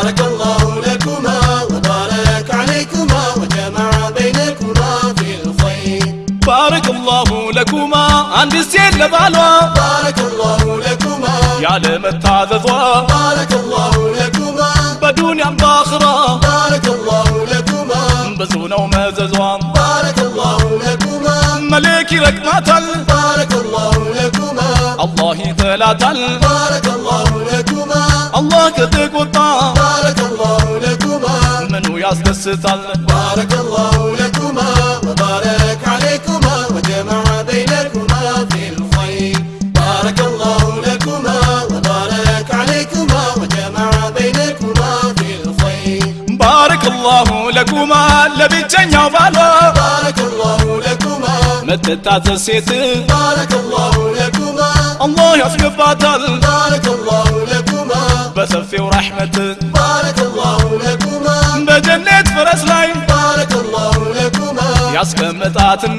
بارك الله لكما وبارك عليكما وجمع بينكما في الخير. بارك الله لكما عند السيد لبعلا بارك الله لكما. يعلم التعذذوا بارك الله لكما. بدون عم باخرة بارك الله لكما. بزونا وماززوا بارك الله لكما. ملكي لك ما تل. بارك الله لكما. الله ثلاثا بارك الله لكما. الله راسنا الستار بارك الله لكما وبارك عليكما وجمع بينكما في الخير. بارك الله لكما وبارك عليكما وجمع بينكما في الخير. بارك الله لكما لبيتن يا بارك الله لكما. متى السيت. بارك الله لكما. الله يسقف بطل بارك الله لكما. بس في رحمة በጀነት ፈረስ ላይ ባረከላሁ ለኩማ ያስቀመጣትን